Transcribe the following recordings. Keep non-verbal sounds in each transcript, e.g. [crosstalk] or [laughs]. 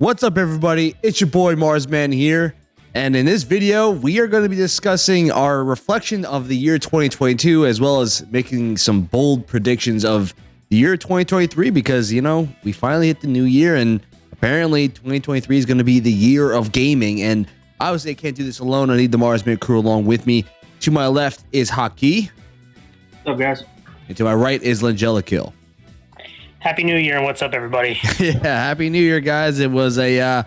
What's up, everybody? It's your boy Marsman here. And in this video, we are going to be discussing our reflection of the year 2022, as well as making some bold predictions of the year 2023, because, you know, we finally hit the new year, and apparently 2023 is going to be the year of gaming. And obviously, I can't do this alone. I need the Marsman crew along with me. To my left is Haki. What's up, guys? And to my right is Langelikill. Happy New Year and what's up, everybody? [laughs] yeah, happy New Year, guys. It was a uh,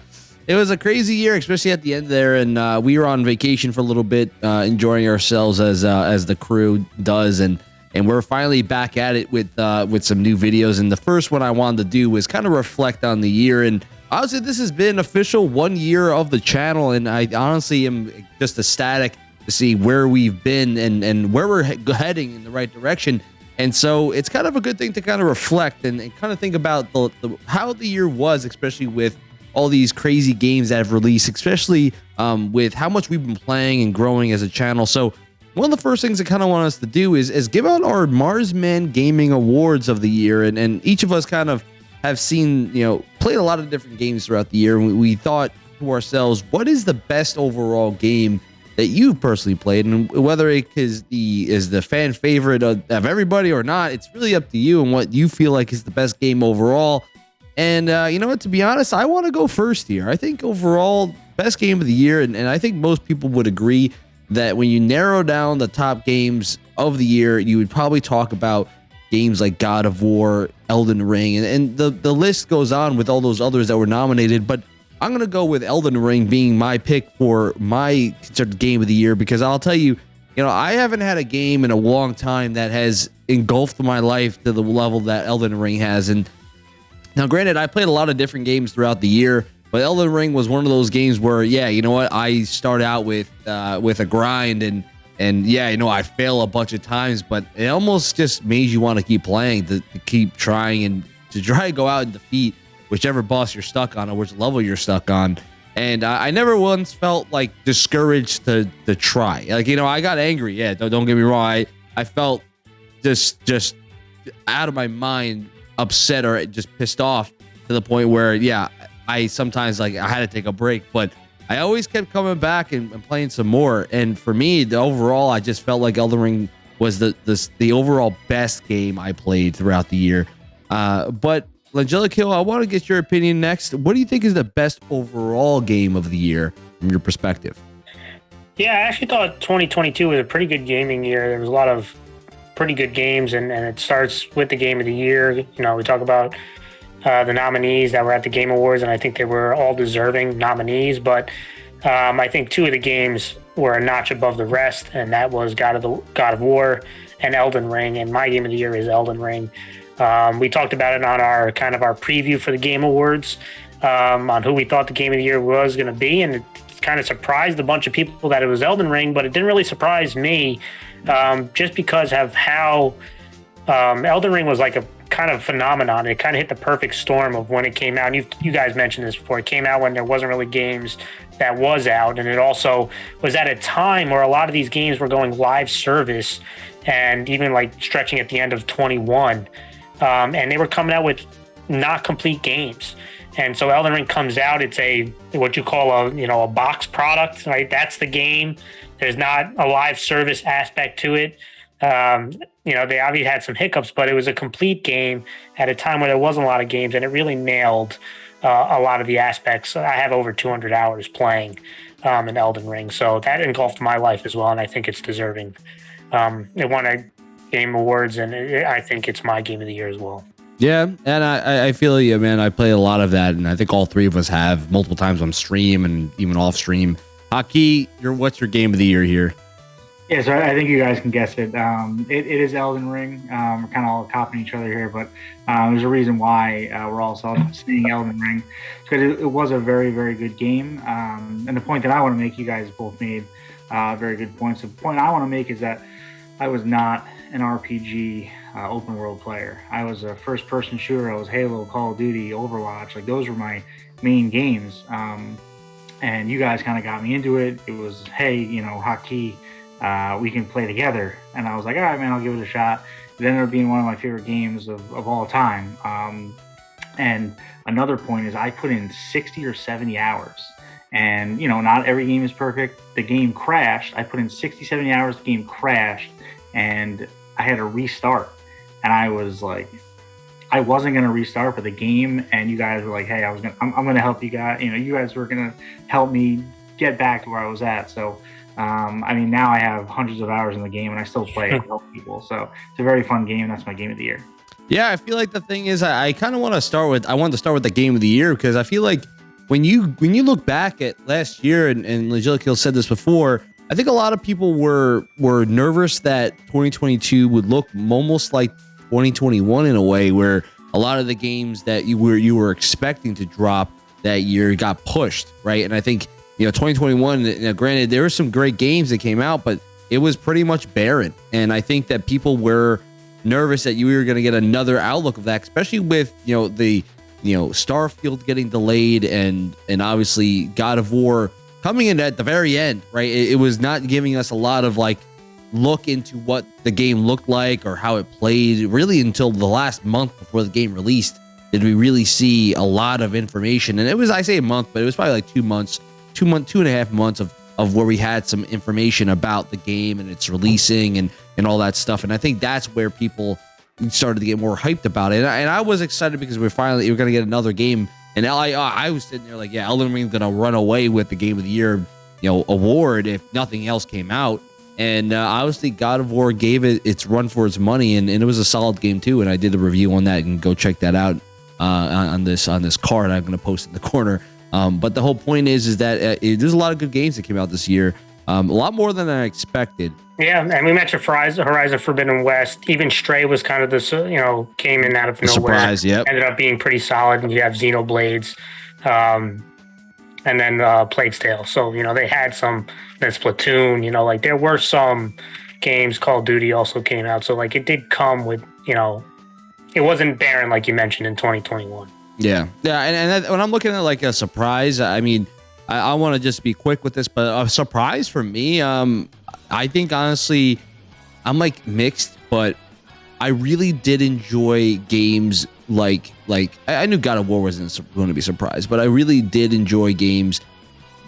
it was a crazy year, especially at the end there, and uh, we were on vacation for a little bit, uh, enjoying ourselves as uh, as the crew does, and and we're finally back at it with uh, with some new videos. And the first one I wanted to do was kind of reflect on the year, and honestly, this has been official one year of the channel, and I honestly am just ecstatic to see where we've been and and where we're he heading in the right direction. And so it's kind of a good thing to kind of reflect and, and kind of think about the, the, how the year was, especially with all these crazy games that have released, especially um, with how much we've been playing and growing as a channel. So one of the first things I kind of want us to do is, is give out our Marsman Gaming Awards of the year. And, and each of us kind of have seen, you know, played a lot of different games throughout the year. And we, we thought to ourselves, what is the best overall game that you personally played, and whether it is the is the fan favorite of, of, everybody or not, it's really up to you and what you feel like is the best game overall. And uh, you know what? To be honest, I want to go first here. I think overall best game of the year, and, and I think most people would agree that when you narrow down the top games of the year, you would probably talk about games like God of War, Elden Ring, and, and the the list goes on with all those others that were nominated, but I'm going to go with Elden Ring being my pick for my game of the year because I'll tell you, you know, I haven't had a game in a long time that has engulfed my life to the level that Elden Ring has. And now, granted, I played a lot of different games throughout the year, but Elden Ring was one of those games where, yeah, you know what, I start out with uh, with a grind and and yeah, you know, I fail a bunch of times, but it almost just made you want to keep playing, to, to keep trying and to try to go out and defeat whichever boss you're stuck on or which level you're stuck on. And I, I never once felt like discouraged to to try. Like you know, I got angry. Yeah, don't, don't get me wrong. I I felt just just out of my mind, upset or just pissed off to the point where yeah, I sometimes like I had to take a break, but I always kept coming back and, and playing some more. And for me, the overall, I just felt like Elden Ring was the the, the overall best game I played throughout the year. Uh, but Langelico, I want to get your opinion next. What do you think is the best overall game of the year from your perspective? Yeah, I actually thought 2022 was a pretty good gaming year. There was a lot of pretty good games, and, and it starts with the game of the year. You know, we talk about uh, the nominees that were at the Game Awards, and I think they were all deserving nominees. But um, I think two of the games were a notch above the rest, and that was God of the God of War and Elden Ring. And my game of the year is Elden Ring. Um, we talked about it on our kind of our preview for the Game Awards um, on who we thought the Game of the Year was going to be, and it kind of surprised a bunch of people that it was Elden Ring, but it didn't really surprise me um, just because of how um, Elden Ring was like a kind of phenomenon. It kind of hit the perfect storm of when it came out. And you you guys mentioned this before. It came out when there wasn't really games that was out, and it also was at a time where a lot of these games were going live service, and even like stretching at the end of 21 um, and they were coming out with not complete games. And so Elden Ring comes out. It's a what you call a you know a box product, right? That's the game. There's not a live service aspect to it. Um, you know, they obviously had some hiccups, but it was a complete game at a time where there wasn't a lot of games, and it really nailed uh, a lot of the aspects. I have over 200 hours playing um, in Elden Ring, so that engulfed my life as well, and I think it's deserving. Um, it won a Game Awards, and it, I think it's my game of the year as well. Yeah, and I, I feel you, man. I play a lot of that, and I think all three of us have multiple times on stream and even off stream. Haki, your what's your game of the year here? Yeah, so I think you guys can guess it. Um, it, it is Elden Ring. Um, we're kind of all copying each other here, but uh, there's a reason why uh, we're all saying Elden Ring because it, it, was a very, very good game. Um, and the point that I want to make, you guys both made uh, very good points. The point I want to make is that I was not an RPG uh, open world player. I was a first person shooter. I was Halo, Call of Duty, Overwatch. Like those were my main games. Um, and you guys kind of got me into it. It was, hey, you know, Haki, uh, we can play together. And I was like, all right, man, I'll give it a shot. It ended up being one of my favorite games of, of all time. Um, And another point is I put in 60 or 70 hours. And, you know, not every game is perfect. The game crashed. I put in 60, 70 hours, the game crashed, and I had to restart. And I was like, I wasn't going to restart for the game. And you guys were like, hey, I was going to, I'm, I'm going to help you guys. You know, you guys were going to help me get back to where I was at. So, um, I mean, now I have hundreds of hours in the game and I still play [laughs] it help people. So it's a very fun game. That's my game of the year. Yeah, I feel like the thing is, I, I kind of want to start with. I wanted to start with the game of the year because I feel like when you when you look back at last year, and, and Legilikill said this before, I think a lot of people were were nervous that 2022 would look almost like 2021 in a way, where a lot of the games that you were you were expecting to drop that year got pushed, right? And I think you know 2021. You know, granted, there were some great games that came out, but it was pretty much barren. And I think that people were nervous that you were going to get another outlook of that, especially with you know the you know Starfield getting delayed and and obviously God of War coming in at the very end, right? It, it was not giving us a lot of like look into what the game looked like or how it played really until the last month before the game released did we really see a lot of information and it was i say a month but it was probably like two months two month two and a half months of of where we had some information about the game and its releasing and and all that stuff. And I think that's where people started to get more hyped about it. And I, and I was excited because we're finally we're gonna get another game. And I I was sitting there like, yeah, Elden Ring's gonna run away with the Game of the Year, you know, award if nothing else came out. And uh, obviously, God of War gave it its run for its money, and, and it was a solid game too. And I did a review on that, and go check that out uh, on this on this card. I'm gonna post in the [laughs] corner. Um, but the whole point is, is that uh, it, there's a lot of good games that came out this year. Um, a lot more than I expected. Yeah, and we mentioned Horizon, Horizon Forbidden West. Even Stray was kind of this, you know, came in out of nowhere. Surprise, yep. Ended up being pretty solid. And you have Xenoblades, um, and then uh, Plague's Tale. So you know they had some. Then Splatoon. You know, like there were some games. Call of Duty also came out. So like it did come with, you know, it wasn't barren like you mentioned in 2021. Yeah, yeah, and, and that, when I'm looking at like a surprise, I mean, I, I want to just be quick with this, but a surprise for me, um, I think honestly, I'm like mixed, but I really did enjoy games like like I, I knew God of War wasn't going to be surprised, but I really did enjoy games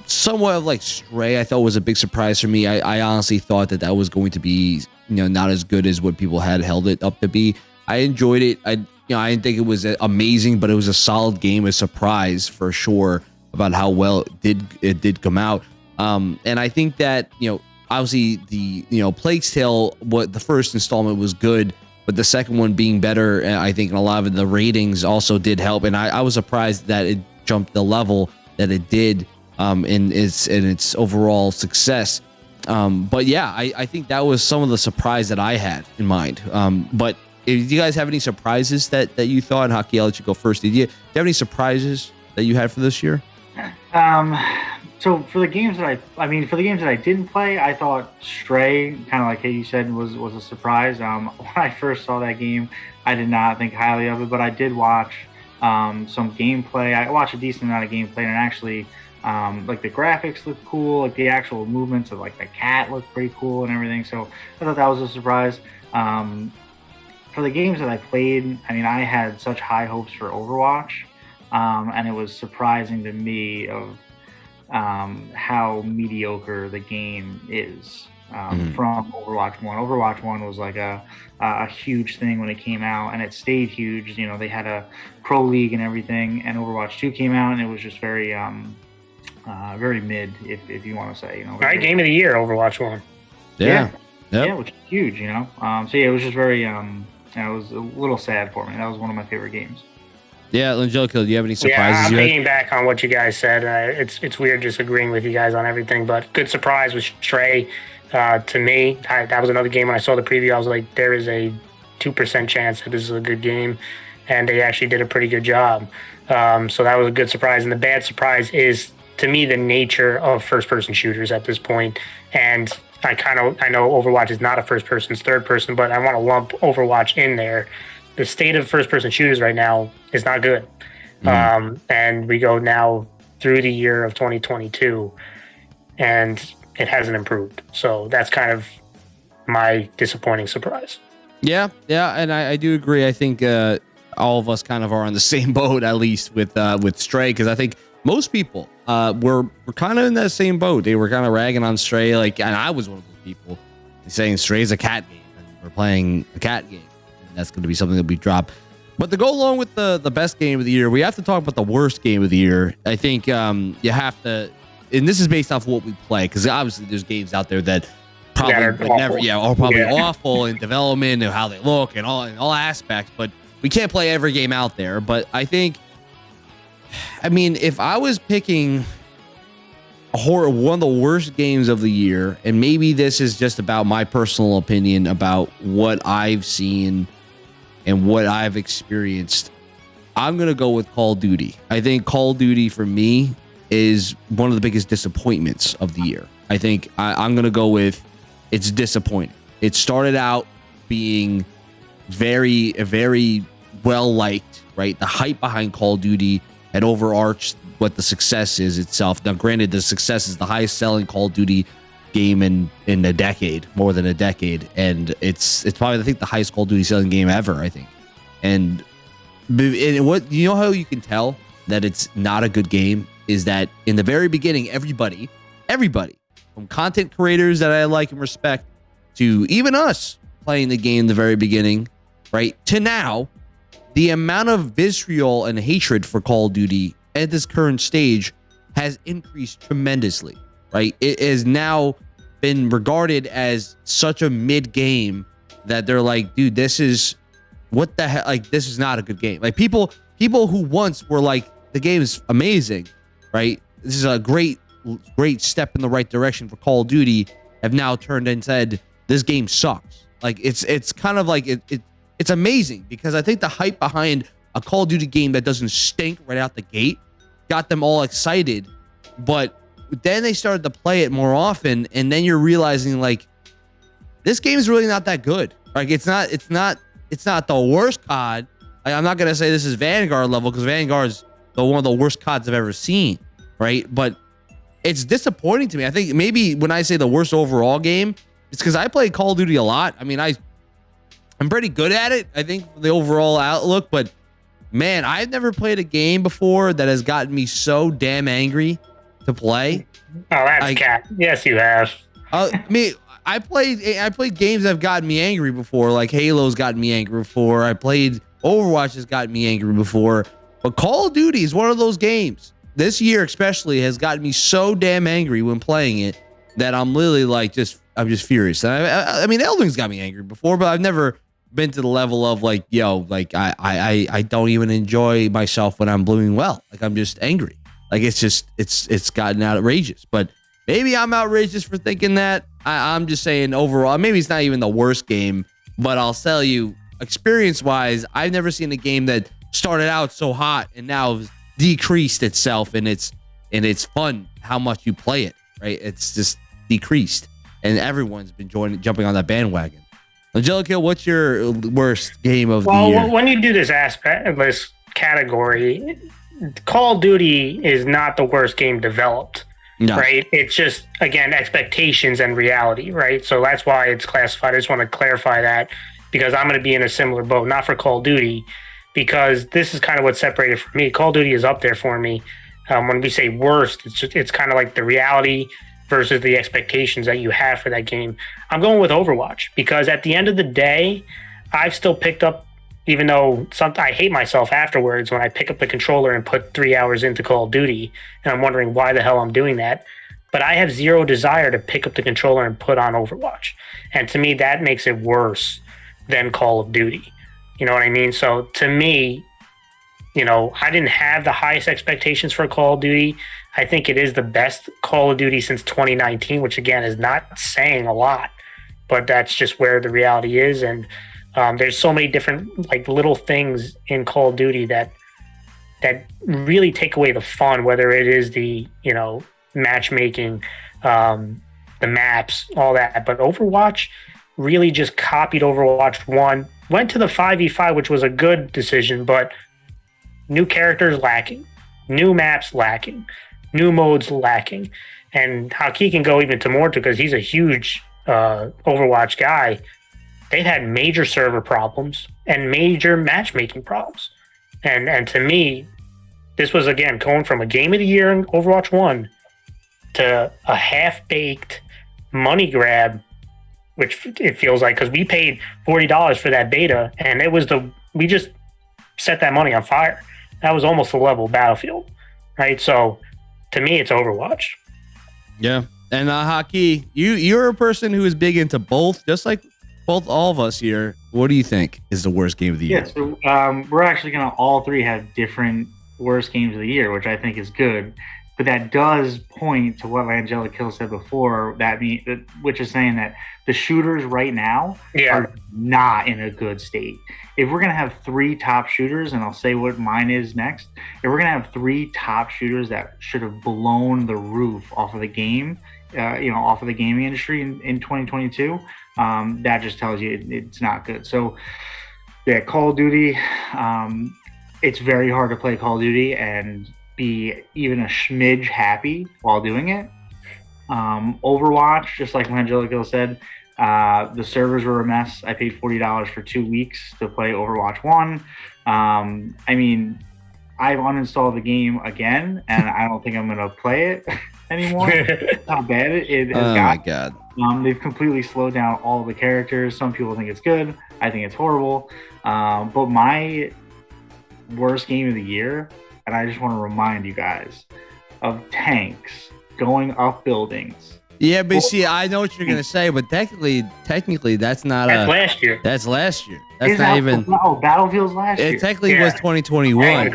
somewhat of like Stray. I thought was a big surprise for me. I, I honestly thought that that was going to be you know not as good as what people had held it up to be. I enjoyed it. I you know I didn't think it was amazing, but it was a solid game, a surprise for sure about how well it did it did come out. Um, and I think that you know obviously the you know Plague's Tale, what the first installment was good, but the second one being better, uh, I think, and a lot of the ratings also did help. And I, I was surprised that it jumped the level that it did um, in its in its overall success. Um, but yeah, I, I think that was some of the surprise that I had in mind. Um, but if you guys have any surprises that that you thought, Haki, I'll let you go first. Did you, do you have any surprises that you had for this year? Um, so for the games that I, I mean, for the games that I didn't play, I thought Stray, kind of like you said, was was a surprise. Um, [laughs] when I first saw that game, I did not think highly of it, but I did watch um, some gameplay. I watched a decent amount of gameplay, and actually, um, like the graphics looked cool, like the actual movements of like the cat looked pretty cool and everything. So I thought that was a surprise. Um, for the games that I played, I mean, I had such high hopes for Overwatch, um, and it was surprising to me of um, how mediocre the game is um, mm-hmm. from Overwatch One. Overwatch One was like a a huge thing when it came out, and it stayed huge. You know, they had a pro league and everything, and Overwatch Two came out, and it was just very um, uh, very mid, if, if you want to say. You know, right game of the year, Overwatch One. Yeah. Yeah, yep. yeah which is huge. You know, um, so yeah, it was just very. Um, it was a little sad for me. That was one of my favorite games. Yeah, Angelica, do you have any surprises? Yeah, I'm back on what you guys said. Uh, it's it's weird just agreeing with you guys on everything, but good surprise was Stray. Uh, to me, I, that was another game. When I saw the preview, I was like, there is a two percent chance that this is a good game, and they actually did a pretty good job. Um, so that was a good surprise. And the bad surprise is to me the nature of first person shooters at this point, and I kind of I know Overwatch is not a first person, it's third person, but I want to lump Overwatch in there the state of first person shooters right now is not good. Mm. Um, and we go now through the year of 2022 and it hasn't improved. So that's kind of my disappointing surprise. Yeah, yeah, and I, I do agree. I think uh, all of us kind of are on the [laughs] same boat at least with uh, with Stray because I think most people uh, were were kind of in that same boat. They were kind of ragging on Stray, like, and I was one of those people saying Stray's a cat game, and we're playing a cat game, and that's going to be something that we drop. But to go along with the the best game of the year, we have to talk about the worst game of the year. I think um, you have to, and this is based off what we play, because obviously there's games out there that probably are would never, yeah, are probably Yeah. awful in development and how they look and all in all aspects. But we can't play every game out there. But I think, I mean, if I was picking a horror, one of the worst games of the year, and maybe this is just about my personal opinion about what I've seen and what I've experienced. I'm gonna go with Call of Duty. I think Call of Duty for me is one of the biggest disappointments of the year. I think I, I'm gonna go with it's disappointing. It started out being very, very well liked, right? The hype behind Call of Duty had overarched what the success is itself. Now, granted, the success is the highest selling Call of Duty game in in a decade, more than a decade, and it's it's probably I think the highest Call of Duty selling game ever. I think, and, and what you know how you can tell that it's not a good game? Is that in the very beginning, everybody, everybody, from content creators that I like and respect to even us playing the game in the very beginning, right to now, the amount of vitriol and hatred for Call of Duty at this current stage has increased tremendously, right? It has now been regarded as such a mid game that they're like, dude, this is what the hell? Like, this is not a good game. Like, people, people who once were like, the game is amazing, right? This is a great, great step in the right direction for Call of Duty, have now turned and said, this game sucks. Like, it's, it's kind of like it, it it's amazing because I think the hype behind a Call of Duty game that doesn't stink right out the gate got them all excited. But then they started to play it more often, and then you're realizing like this game is really not that good. Like it's not, it's not, it's not the worst COD. Like, I'm not gonna say this is Vanguard level because Vanguard is the one of the worst CODs I've ever seen, right? But it's disappointing to me. I think maybe when I say the worst overall game, it's because I play Call of Duty a lot. I mean, I I'm pretty good at it. I think the overall outlook, but man, I've never played a game before that has gotten me so damn angry to play. Oh, that's I- cat. Yes, you have. Uh, I mean, I played I played games that have gotten me angry before, like Halo's gotten me angry before. I played Overwatch has gotten me angry before, but Call of Duty is one of those games. This year, especially, has gotten me so damn angry when playing it that I'm literally like just I'm just furious. And I, I, I mean, Elden's got me angry before, but I've never been to the level of like, yo, like I I I- I don't even enjoy myself when I'm doing well. Like I'm just angry. Like it's just it's it's gotten outrageous. But maybe I'm outrageous for thinking that. I, I'm just saying overall, maybe it's not even the worst game, but I'll tell you, experience wise, I've never seen a game that started out so hot and now decreased itself in its in its fun how much you play it. Right? It's just decreased, and everyone's been joining jumping on that bandwagon. Angelica, what's your worst game of Well, the year? Well, when you do this aspect, of this category, Call of Duty is not the worst game developed, no. right? It's just again expectations and reality, right? So that's why it's classified. I just want to clarify that because I'm going to be in a similar boat, not for Call of Duty, because this is kind of what separated for me. Call of Duty is up there for me. Um, when we say worst, it's just, it's kind of like the reality versus the expectations that you have for that game. I'm going with Overwatch because at the end of the day, I've still picked up, even though some, I hate myself afterwards when I pick up the controller and put three hours into Call of Duty, and I'm wondering why the hell I'm doing that. But I have zero desire to pick up the controller and put on Overwatch, and to me that makes it worse than Call of Duty. You know what I mean? So to me, you know, I didn't have the highest expectations for Call of Duty. I think it is the best Call of Duty since 2019, which again is not saying a lot, but that's just where the reality is. And um, there's so many different like little things in Call of Duty that that really take away the fun, whether it is the you know matchmaking, um, the maps, all that. But Overwatch really just copied Overwatch one, went to the 5v5, which was a good decision, but new characters lacking, new maps lacking, new modes lacking. And Haki can go even to more because he's a huge uh, Overwatch guy. They've had major server problems and major matchmaking problems. And and to me, this was again going from a game of the year in Overwatch One to a half baked money grab, which it feels like because we paid forty dollars for that beta, and it was the we just set that money on fire. That was almost the level Battlefield, right? So to me, it's Overwatch. Yeah, and uh, Haki, you you're a person who is big into both, just like both all of us here. What do you think is the worst game of the year? Yeah, so um, we're actually gonna all three have different worst games of the year, which I think is good. But that does point to what Angelic Kill said before. That mean, which is saying that the shooters right now Yeah. are not in a good state. If we're gonna have three top shooters, and I'll say what mine is next. If we're gonna have three top shooters that should have blown the roof off of the game, uh, you know, off of the gaming industry in, in 2022, um, that just tells you it, it's not good. So, yeah, Call of Duty. Um, it's very hard to play Call of Duty and be even a schmidge happy while doing it. Um, Overwatch, just like Angelico said, uh, the servers were a mess. I paid forty dollars for two weeks to play Overwatch One. Um, I mean, I've uninstalled the game again, and I don't think I'm gonna play it [laughs] anymore. [laughs] How bad it, it has Oh got. my god. Um, they've completely slowed down all the characters. Some people think it's good. I think it's horrible. Um, but my worst game of the year, and I just want to remind you guys of tanks going up buildings. Yeah, but Well- see, I know what you're gonna say, but technically, technically, that's not That's a. last year. That's last year. That's Is not that- even. Oh, Battlefield's last year. It technically Yeah. was 2021. Yeah, you're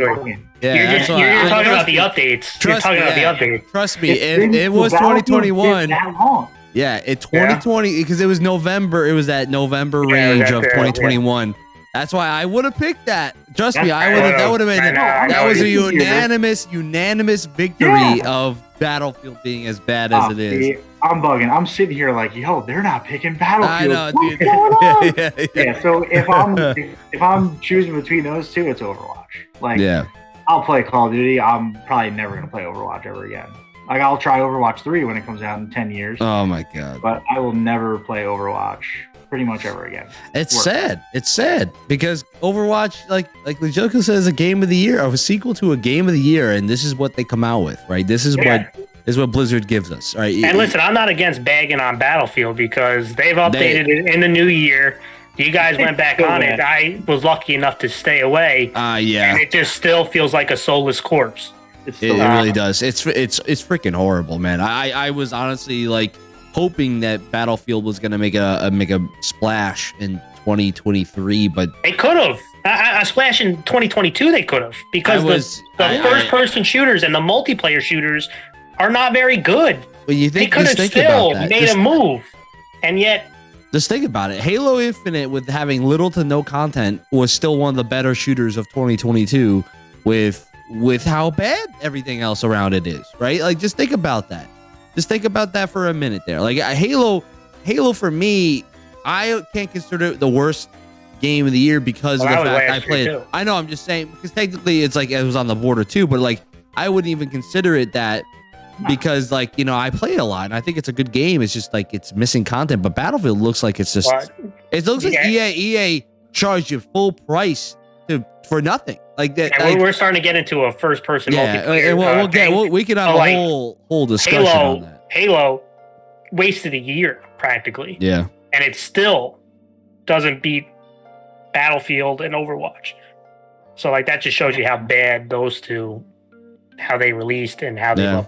that's just, why you're, you're talking about trust the me. updates. You're Trust talking me, about yeah. the updates. Trust me, it, it was 2021. been That long. Yeah, it 2020 because it was November. It was that November Yeah, range of it, yeah. 2021. That's why I would have picked that. Trust me, I would have. That would have been. Know, that was a unanimous, unanimous victory Yeah. of Battlefield being as bad as Oh, it is. I'm bugging. I'm sitting here like, yo, they're not picking I Battlefield. know, What's dude. going [laughs] on? yeah, yeah, yeah, so if I'm [laughs] if, if I'm choosing between those two, it's Overwatch. Like yeah. I'll play Call of Duty. I'm probably never gonna play Overwatch ever again. Like I'll try Overwatch 3 when it comes out in 10 years, Oh my god, but I will never play Overwatch pretty much ever again. it's work. sad. It's sad because Overwatch, like like Lejoko says, a game of the year, of a sequel to a game of the year, and this is what they come out with, right? This is Yeah. what what Blizzard gives us, right? And listen, I'm not against bagging on Battlefield because they've updated it in the new year. You guys went back on it. I was lucky enough to stay away, Ah, yeah. and it just still feels like a soulless corpse. It's It, it really does. It's it's it's freaking horrible, man. I I was honestly like hoping that Battlefield was gonna make a, a make a splash in 2023, but They could have. A, a splash in 2022, they could have because was the, the I- first person shooters and the multiplayer shooters are not very good. But you think They could have think still about that. made Just, a move, and yet just think about it. Halo Infinite with having little to no content was still one of the better shooters of 2022 with with how bad everything else around it is, right? Like just think about that. Just think about that for a minute there. Like Halo Halo for me, I can't consider it the worst game of the year because Well, of the that fact I played. too. I know I'm just saying because technically it's like it was on the border too, but like I wouldn't even consider it that because like you know I play a lot and I think it's a good game. It's just like it's missing content. But Battlefield looks like it's just well, it looks like EA EA charged you full price to for nothing like that. like- we're, starting to get into a first person yeah, and we'll, uh, we'll get we'll, we can have So, a like, whole whole discussion on that. Halo wasted a year practically, Yeah, and it still doesn't beat Battlefield and Overwatch. So like that just shows you how bad those two, how they released and how they Yeah.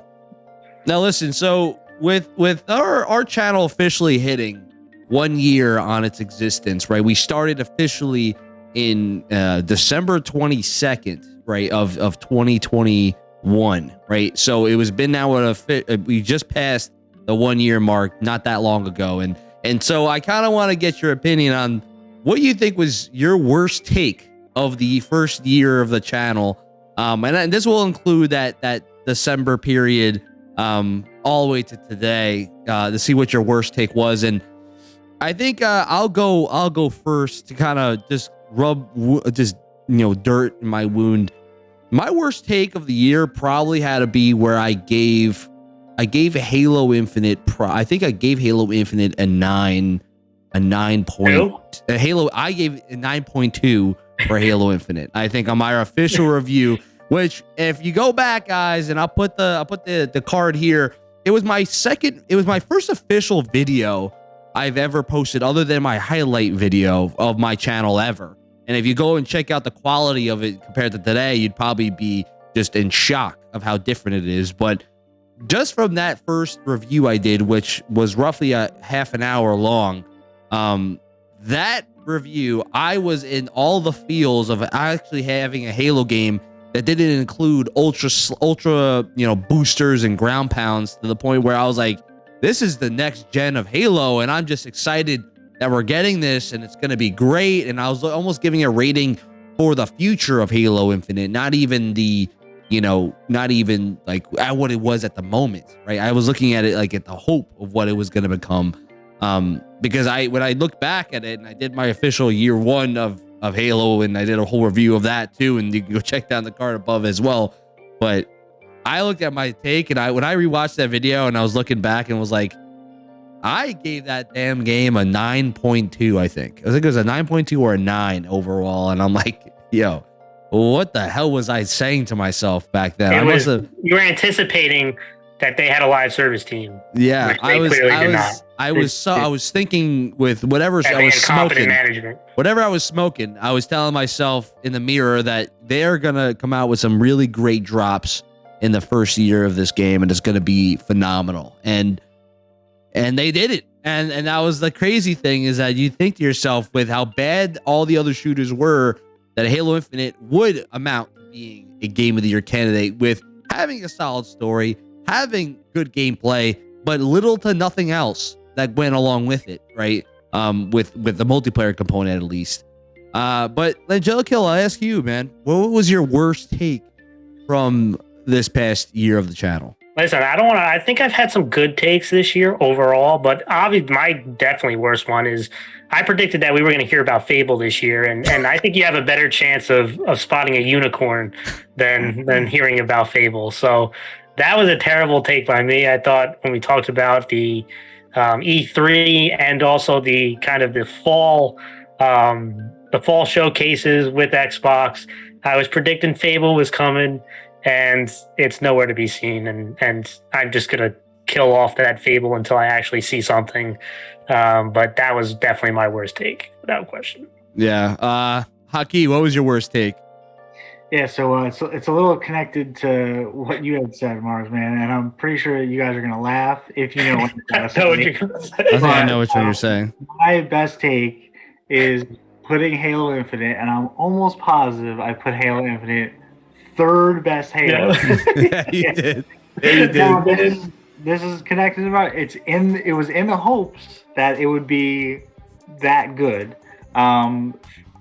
Now listen, so with with our our channel officially hitting one year on its existence, right? We started officially in uh, December 22nd, right, of of 2021, right? So it was been now a fi- uh, we just passed the one year mark not that long ago, and and so I kind of want to get your opinion on what you think was your worst take of the first year of the channel, um, and, and this will include that that December period um, all the way to today uh, to see what your worst take was. And I think uh, I'll go. I'll go first to kind of just rub uh, just you know dirt in my wound. My worst take of the year probably had to be where I gave I gave Halo Infinite. Pro- I think I gave Halo Infinite a nine a nine point. A uh, Halo, I gave a nine point two for Halo Infinite. I think on my official review, which if you go back, guys, and I'll put the I'll put the the card here. It was my second. It was my first official video I've ever posted, other than my highlight video of my channel ever. And if you go and check out the quality of it compared to today, you'd probably be just in shock of how different it is. But just from that first review I did, which was roughly a half an hour long, um, that review, I was in all the feels of actually having a Halo game that didn't include ultra ultra you know boosters and ground pounds to the point where I was like, this is the next gen of Halo, and I'm just excited that we're getting this and it's going to be great. And I was almost giving a rating for the future of Halo Infinite, not even the you know, not even like at what it was at the moment, right? I was looking at it like at the hope of what it was going to become. Um, because I when I look back at it and I did my official year one of of Halo, and I did a whole review of that too. And you can go [laughs] check down the card above as well. But I looked at my take, and I when I rewatched that video, and I was looking back and was like, I gave that damn game a 9.2. I think I think it was a 9.2 or a nine overall, and I'm like, yo. What the hell was I saying to myself back then? It I was, have. You were anticipating that they had a live service team. Yeah, I was. I was. I was so. I was thinking with whatever I was smoking. Management. Whatever I was smoking, I was telling myself in the mirror that they're gonna come out with some really great drops in the first year of this game, and it's gonna be phenomenal. And and they did it. And and that was the crazy thing is that you think to yourself with how bad all the other shooters were, that Halo Infinite would amount to being a game of the year candidate with having a solid story, having good gameplay, but little to nothing else that went along with it, right? Um, with with the multiplayer component at least. Uh, but Angelica, I ask you, man, what was your worst take from this past year of the channel? Listen, I don't want to. I think I've had some good takes this year overall, but obviously, my definitely worst one is I predicted that we were going to hear about Fable this year, and and I think you have a better chance of of spotting a unicorn than than [laughs] hearing about Fable. So that was a terrible take by me. I thought when we talked about the um, E3 and also the kind of the fall um, the fall showcases with Xbox, I was predicting Fable was coming, and it's nowhere to be seen. And and I'm just gonna kill off that Fable until I actually see something. Um, but that was definitely my worst take, without question. Yeah. Uh, Haki, what was your worst take? Yeah, so uh, it's, it's a little connected to what you had said, Marsman, and I'm pretty sure you guys are gonna laugh if you know what [laughs] you're gonna say. what you're gonna say. I think I know what you're saying. My best take is putting Halo Infinite, and I'm almost positive I put Halo Infinite third best Halo. Yeah, [laughs] yeah you [laughs] did. Yeah, you did. Now, this, is, this is connected about it's in it was in the hopes that it would be that good. Um,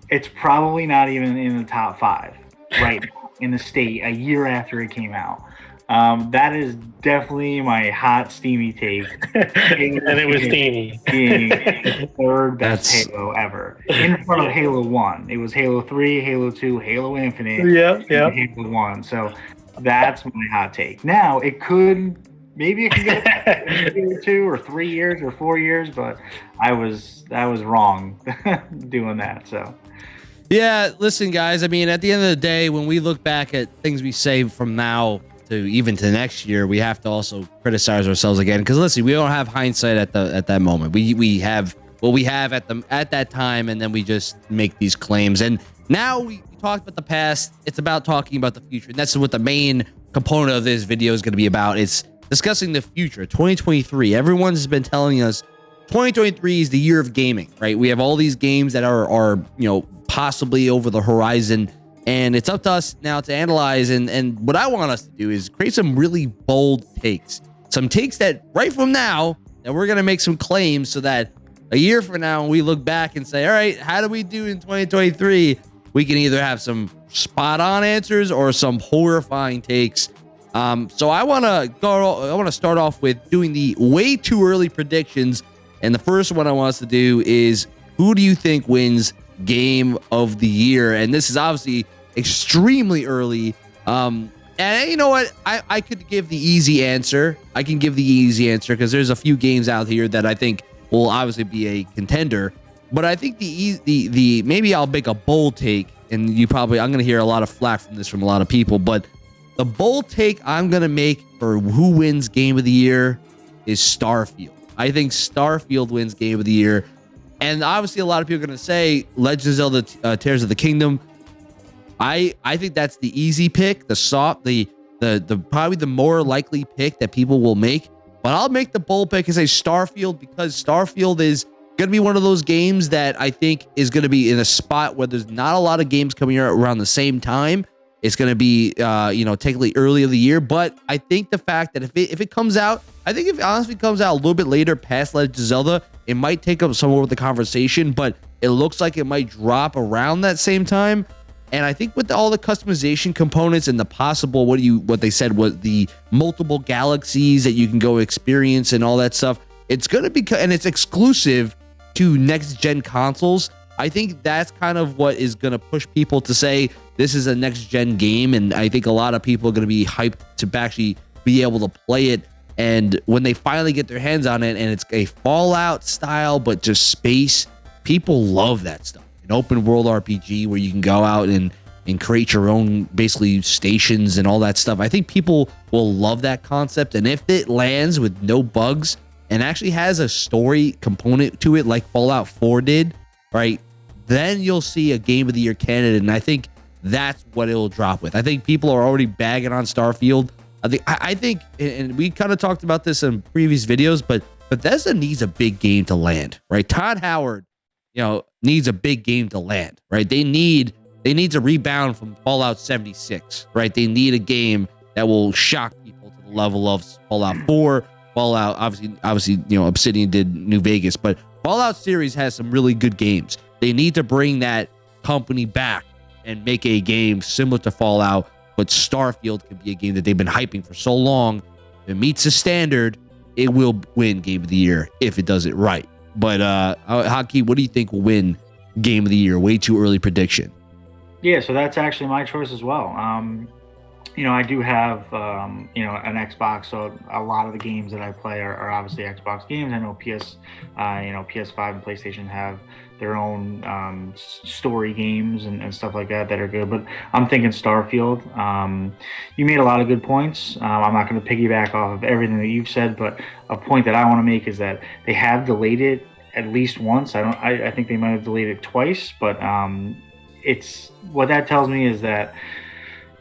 it's probably not even in the top five right in the state a year after it came out. Um, that is definitely my hot steamy take. [laughs] and it was steamy. Being the [laughs] third best That's... Halo ever. In front of Halo 1. It was Halo 3, Halo 2, Halo Infinite. Yeah, yeah. Halo 1. So that's my hot take. Now it could maybe it could get [laughs] two or three years or four years, but I was I was wrong doing that. So yeah, listen, guys. I mean, at the end of the day, when we look back at things we say from now to even to next year, we have to also criticize ourselves again. Because listen, we don't have hindsight at the at that moment. We we have what we have at the at that time, and then we just make these claims. And now we talked about the past. It's about talking about the future, and that's what the main component of this video is going to be about. It's discussing the future, 2023. Everyone's been telling us 2023 is the year of gaming, right? We have all these games that are are you know possibly over the horizon. And it's up to us now to analyze. And, and what I want us to do is create some really bold takes, some takes that right from now that we're going to make some claims so that a year from now, when we look back and say, all right, how do we do in 2023? We can either have some spot on answers or some horrifying takes. Um, so I want to go, I want to start off with doing the way too early predictions. And the first one I want us to do is who do you think wins game of the year. And this is obviously extremely early. Um, and you know what? I, I could give the easy answer. I can give the easy answer because there's a few games out here that I think will obviously be a contender. But I think the the the maybe I'll make a bold take, and you probably I'm going to hear a lot of flack from this from a lot of people, but the bold take I'm going to make for who wins Game of the Year is Starfield. I think Starfield wins Game of the Year. And obviously, a lot of people are going to say Legend of Zelda uh, Tears of the Kingdom. I I think that's the easy pick, the soft, the the the probably the more likely pick that people will make. But I'll make the bold pick and say Starfield because Starfield is going to be one of those games that I think is going to be in a spot where there's not a lot of games coming out around the same time. It's going to be, uh, you know, technically early of the year. But I think the fact that if it, if it comes out, I think if it honestly comes out a little bit later past Legend of Zelda, it might take up some of the conversation, but it looks like it might drop around that same time. And I think with all the customization components and the possible what you what they said was the multiple galaxies that you can go experience and all that stuff, it's gonna be and it's exclusive to next gen consoles. I think that's kind of what is gonna push people to say this is a next gen game, and I think a lot of people are gonna be hyped to actually be able to play it. And when they finally get their hands on it, and it's a Fallout style, but just space, people love that stuff an open world RPG where you can go out and and create your own basically stations and all that stuff. I think people will love that concept. And if it lands with no bugs and actually has a story component to it, like Fallout 4 did, right? Then you'll see a game of the year candidate. And I think that's what it'll drop with. I think people are already bagging on Starfield. I think I, think and we kind of talked about this in previous videos, but Bethesda needs a big game to land, right? Todd Howard you know, needs a big game to land, right? They need they need to rebound from Fallout 76, right? They need a game that will shock people to the level of Fallout [clears throat] 4, Fallout obviously obviously, you know, Obsidian did New Vegas, but Fallout series has some really good games. They need to bring that company back and make a game similar to Fallout, but Starfield could be a game that they've been hyping for so long. If it meets the standard, it will win game of the year if it does it right. But uh, Haki, what do you think will win game of the year? Way too early prediction. Yeah, so that's actually my choice as well. Um, you know, I do have um, you know an Xbox, so a lot of the games that I play are, are obviously Xbox games. I know PS, uh, you know, PS5 and PlayStation have their own um, story games and, and, stuff like that that are good. But I'm thinking Starfield. Um, you made a lot of good points. Um, I'm not going to piggyback off of everything that you've said, but a point that I want to make is that they have delayed it at least once. I don't. I, I think they might have delayed it twice, but um, it's what that tells me is that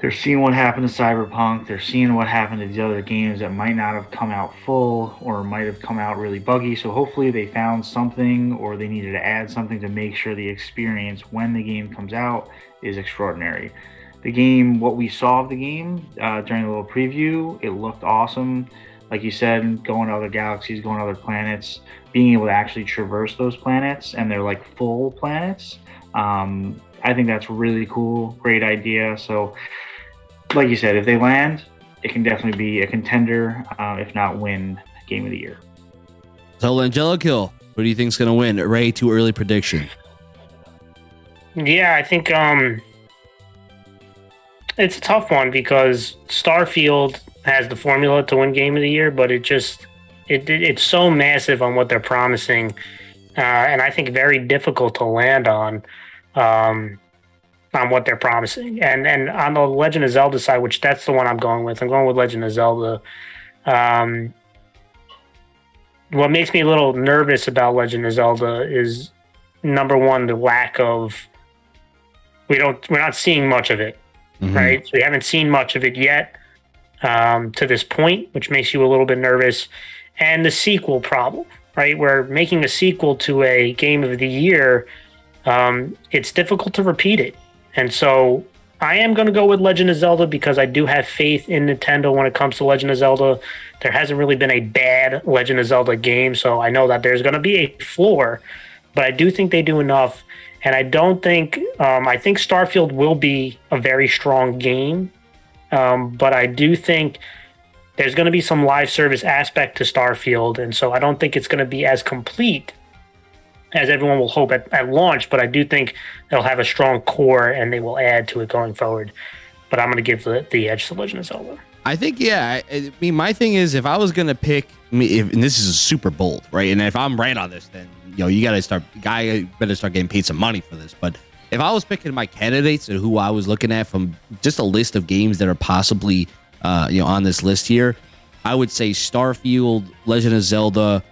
they're seeing what happened to Cyberpunk. They're seeing what happened to the other games that might not have come out full or might have come out really buggy. So hopefully they found something or they needed to add something to make sure the experience when the game comes out is extraordinary. The game, what we saw of the game uh, during the little preview, it looked awesome. Like you said, going to other galaxies, going to other planets, being able to actually traverse those planets, and they're like full planets. Um, I think that's really cool. Great idea. So like you said, if they land, it can definitely be a contender, uh, if not win game of the year. So Angelico, who do you think is going to win? Ray, too early prediction. Yeah, I think um, it's a tough one because Starfield has the formula to win game of the year, but it just it, it it's so massive on what they're promising, uh, and I think very difficult to land on. Um, on what they're promising. And and on the Legend of Zelda side, which that's the one I'm going with, I'm going with Legend of Zelda. Um, what makes me a little nervous about Legend of Zelda is number one, the lack of we don't we're not seeing much of it, mm-hmm. right? So we haven't seen much of it yet um, to this point, which makes you a little bit nervous. And the sequel problem, right? We're making a sequel to a game of the year. Um, it's difficult to repeat it. And so I am going to go with Legend of Zelda because I do have faith in Nintendo when it comes to Legend of Zelda. There hasn't really been a bad Legend of Zelda game, so I know that there's going to be a floor, but I do think they do enough. And I don't think, um, I think Starfield will be a very strong game, um, but I do think there's going to be some live service aspect to Starfield. And so I don't think it's going to be as complete as everyone will hope at, at launch, but I do think they'll have a strong core and they will add to it going forward. But I'm going to give the, the edge to Legend of Zelda. I think yeah. I, I mean, my thing is if I was gonna pick, I mean, if, and this is super bold, right? And if I'm right on this, then you know you got to start. Guy better start getting paid some money for this. But if I was picking my candidates and who I was looking at from just a list of games that are possibly uh, you know on this list here, I would say Starfield, Legend of Zelda,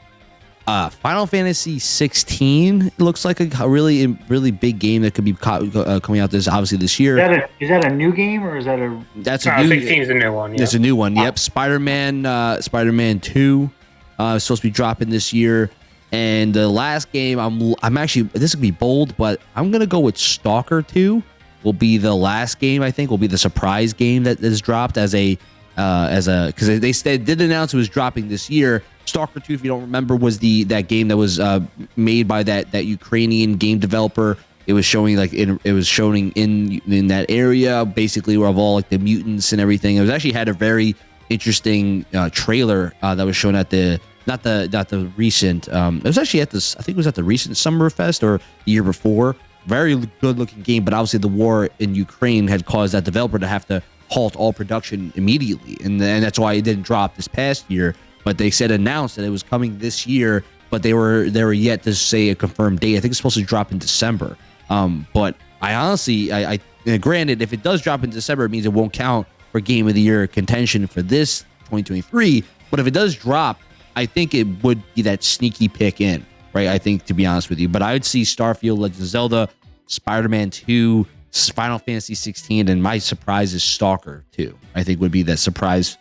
uh, Final Fantasy 16 looks like a, really really big game that could be co- uh, coming out this obviously this year. Is that, a, is that a new game or is that a? That's No, a new. 16 is a new one. Yeah. It's a new one. Yep, Spider Man. Uh, Spider Man Two, uh, is supposed to be dropping this year. And the last game, I'm I'm actually this could be bold, but I'm gonna go with Stalker Two. Will be the last game I think will be the surprise game that is dropped as a uh, as a because they, they said did announce it was dropping this year. Stalker Two, if you don't remember, was the that game that was uh, made by that that Ukrainian game developer. It was showing like in, it was showing in in that area basically where of all like the mutants and everything. It was actually had a very interesting uh, trailer uh, that was shown at the not the not the recent. Um, it was actually at this. I think it was at the recent Summerfest or the year before. Very good looking game, but obviously the war in Ukraine had caused that developer to have to halt all production immediately, and and that's why it didn't drop this past year. But they said announced that it was coming this year, but they were they were yet to say a confirmed date. I think it's supposed to drop in December. Um, but I honestly, I, I granted, if it does drop in December, it means it won't count for Game of the Year contention for this 2023. But if it does drop, I think it would be that sneaky pick in, right? I think to be honest with you, but I would see Starfield, Legend of Zelda, Spider-Man 2, Final Fantasy 16, and my surprise is Stalker 2. I think would be that surprise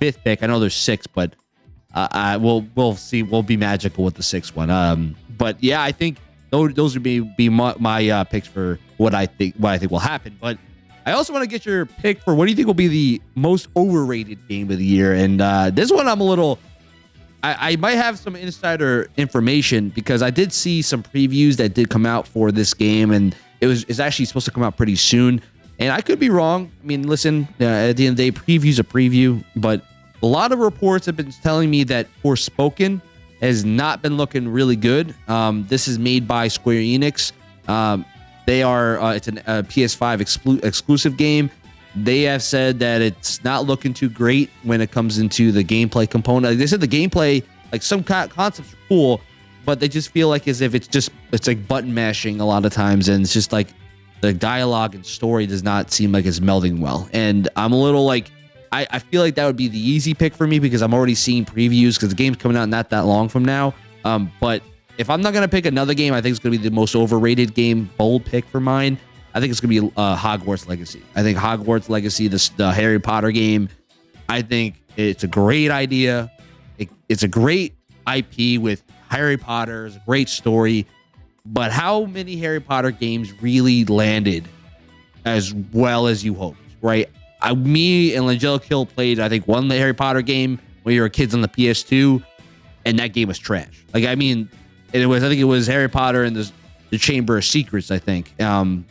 fifth pick. I know there's six, but uh, I we'll we'll see. We'll be magical with the sixth one. Um, but yeah, I think those those would be be my, my uh, picks for what I think what I think will happen. But I also want to get your pick for what do you think will be the most overrated game of the year. And uh, this one, I'm a little. I, I might have some insider information because I did see some previews that did come out for this game, and it was it's actually supposed to come out pretty soon. And I could be wrong. I mean, listen, uh, at the end of the day, preview's a preview, but a lot of reports have been telling me that Forspoken has not been looking really good. Um, this is made by Square Enix. Um, they are uh, it's an, a PS5 exclu- exclusive game. They have said that it's not looking too great when it comes into the gameplay component. Like they said the gameplay, like some co- concepts are cool, but they just feel like as if it's just it's like button mashing a lot of times, and it's just like the dialogue and story does not seem like it's melding well. And I'm a little like I, I feel like that would be the easy pick for me because I'm already seeing previews because the game's coming out not that long from now. Um, but if I'm not gonna pick another game, I think it's gonna be the most overrated game, bold pick for mine. I think it's gonna be uh, Hogwarts Legacy. I think Hogwarts Legacy, the, the Harry Potter game. I think it's a great idea. It, it's a great IP with Harry Potter. It's a great story, but how many Harry Potter games really landed as well as you hoped? Right? I, me and Angelic Kill played, I think, one the Harry Potter game when you were kids on the PS2, and that game was trash. Like, I mean, it was, I think it was Harry Potter and the, the Chamber of Secrets, I think. Um,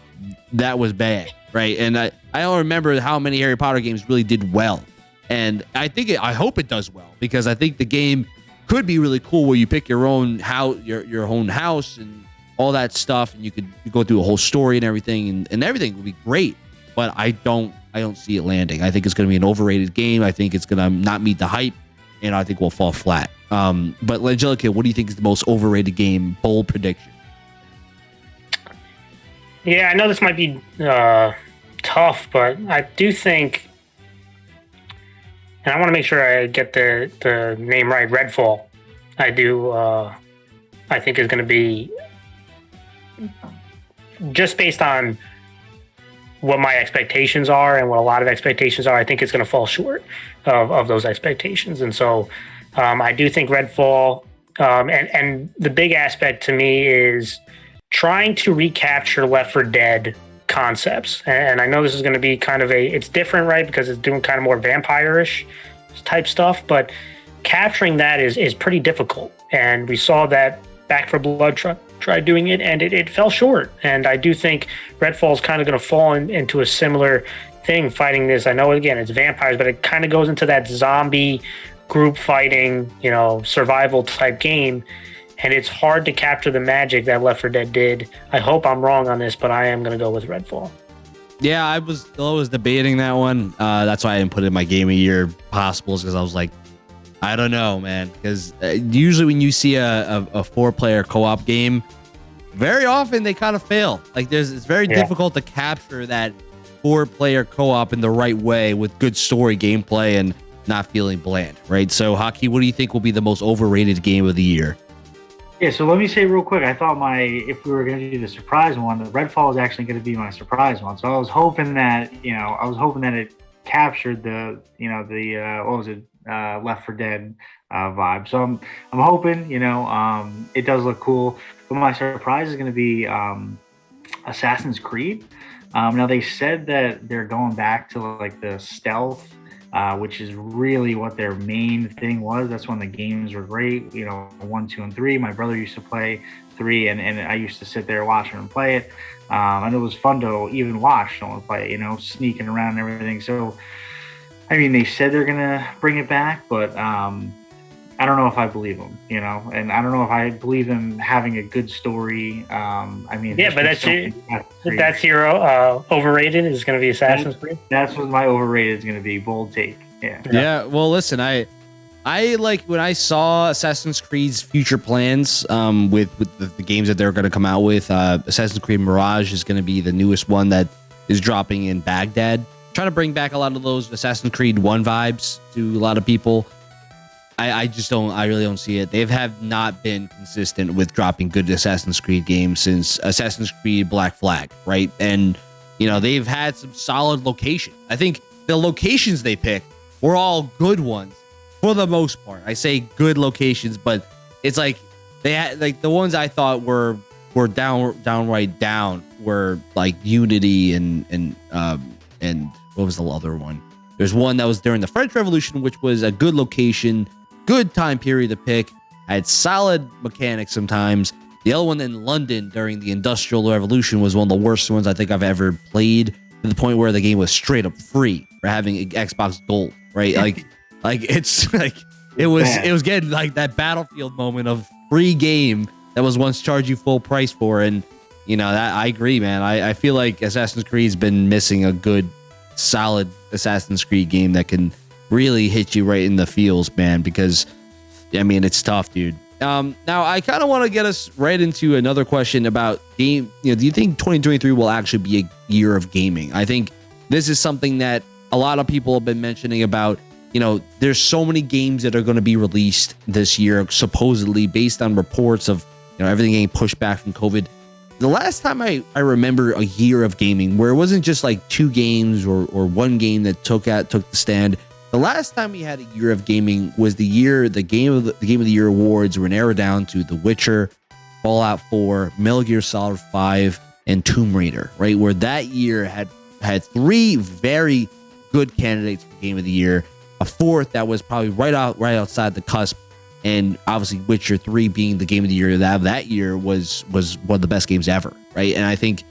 that was bad, right? And I, I don't remember how many Harry Potter games really did well. And I think it, I hope it does well because I think the game could be really cool where you pick your own house, your your own house, and all that stuff, and you could go through a whole story and everything, and, and everything would be great. But I don't I don't see it landing. I think it's going to be an overrated game. I think it's going to not meet the hype, and I think we'll fall flat. Um, but Angelica, what do you think is the most overrated game? Bold prediction. Yeah, I know this might be uh, tough, but I do think, and I want to make sure I get the the name right. Redfall, I do. Uh, I think is going to be just based on what my expectations are and what a lot of expectations are. I think it's going to fall short of, of those expectations, and so um, I do think Redfall. Um, and and the big aspect to me is trying to recapture Left 4 Dead concepts. And I know this is going to be kind of a, it's different, right? Because it's doing kind of more vampire-ish type stuff, but capturing that is, is pretty difficult. And we saw that Back 4 Blood tried doing it and it, it fell short. And I do think Redfall is kind of going to fall in, into a similar thing fighting this. I know, again, it's vampires, but it kind of goes into that zombie group fighting, you know, survival type game and it's hard to capture the magic that Left 4 Dead did. I hope I'm wrong on this, but I am going to go with Redfall. Yeah, I was I was debating that one. Uh, that's why I didn't put it in my game of year possibles because I was like, I don't know, man. Because uh, usually when you see a, a, a four player co op game, very often they kind of fail. Like there's it's very Yeah. difficult to capture that four player co op in the right way with good story gameplay and not feeling bland, right? So, Haki, what do you think will be the most overrated game of the year? Yeah, so let me say real quick. I thought my if we were going to do the surprise one, the Redfall is actually going to be my surprise one. So I was hoping that you know I was hoping that it captured the you know the uh, what was it uh, Left 4 Dead uh, vibe. So I'm I'm hoping you know um, it does look cool. But my surprise is going to be um, Assassin's Creed. Um, now they said that they're going back to like the stealth uh, which is really what their main thing was. That's when the games were great. You know, one, two, and three. My brother used to play three, and, and I used to sit there watching him play it. Um, and it was fun to even watch someone play you know, sneaking around and everything. So, I mean, they said they're going to bring it back, but um, I don't know if I believe them, you know, and I don't know if I believe them having a good story. Um, I mean, Yeah, but that's so it. many Assassin's Creed. That's your uh, overrated. Is going to be Assassin's Creed. that's what my overrated is going to be. Bold take. Yeah. Yeah. well, listen, I I like when I saw Assassin's Creed's future plans um, with with the, the games that they're going to come out with. Uh, Assassin's Creed Mirage is going to be the newest one that is dropping in Baghdad. Trying to bring back a lot of those Assassin's Creed One vibes to a lot of people. I, I just don't. I really don't see it. They have not been consistent with dropping good Assassin's Creed games since Assassin's Creed Black Flag, right? And you know they've had some solid location. I think the locations they picked were all good ones for the most part. I say good locations, but it's like they had like the ones I thought were were down downright down were like Unity and and um and what was the other one? There's one that was during the French Revolution, which was a good location, good time period to pick, had solid mechanics sometimes. The other one in London during the Industrial Revolution was one of the worst ones I think I've ever played to the point where the game was straight up free for having Xbox Gold, right? Like, [laughs] like it's [laughs] like it was it was getting like that Battlefield moment of free game that was once charged you full price for, and you know that I agree, man. I, I feel like Assassin's Creed's been missing a good, solid Assassin's Creed game that can really hit you right in the feels, man. Because I mean, it's tough, dude. Um, now I kind of want to get us right into another question about game. You know, do you think 2023 will actually be a year of gaming? I think this is something that a lot of people have been mentioning about. You know, there's so many games that are going to be released this year, supposedly based on reports of you know everything getting pushed back from COVID. The last time I, I remember a year of gaming where it wasn't just like two games or, or one game that took out took the stand. The last time we had a year of gaming was the year the game of the, the game of the year awards were narrowed down to The Witcher, Fallout 4, Metal Gear Solid 5, and Tomb Raider, right? Where that year had had three very good candidates for game of the year, a fourth that was probably right out right outside the cusp, and obviously Witcher 3 being the game of the year that that year was was one of the best games ever, right? And I think